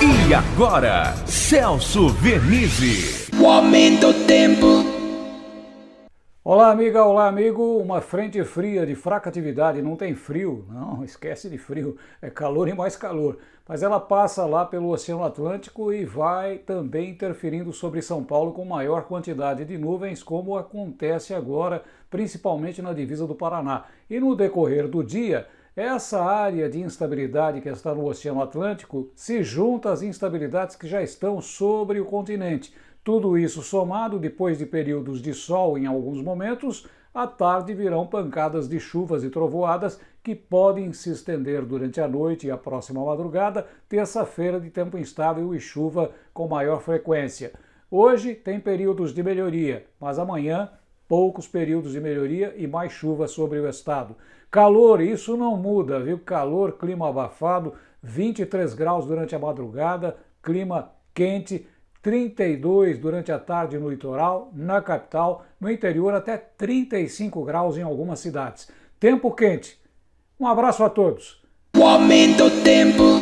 E agora, Celso Vernizzi. O aumento do tempo. Olá, amiga, olá, amigo. Uma frente fria de fraca atividade, não tem frio, não, esquece de frio, é calor e mais calor. Mas ela passa lá pelo Oceano Atlântico e vai também interferindo sobre São Paulo com maior quantidade de nuvens, como acontece agora, principalmente na divisa do Paraná. E no decorrer do dia, essa área de instabilidade que está no Oceano Atlântico se junta às instabilidades que já estão sobre o continente. Tudo isso somado, depois de períodos de sol em alguns momentos, à tarde virão pancadas de chuvas e trovoadas que podem se estender durante a noite e a próxima madrugada, terça-feira de tempo instável e chuva com maior frequência. Hoje tem períodos de melhoria, mas amanhã poucos períodos de melhoria e mais chuva sobre o estado. Calor, isso não muda, viu? Calor, clima abafado, 23 graus durante a madrugada, clima quente, 32 durante a tarde no litoral, na capital, no interior até 35 graus em algumas cidades. Tempo quente. Um abraço a todos. O aumento do tempo.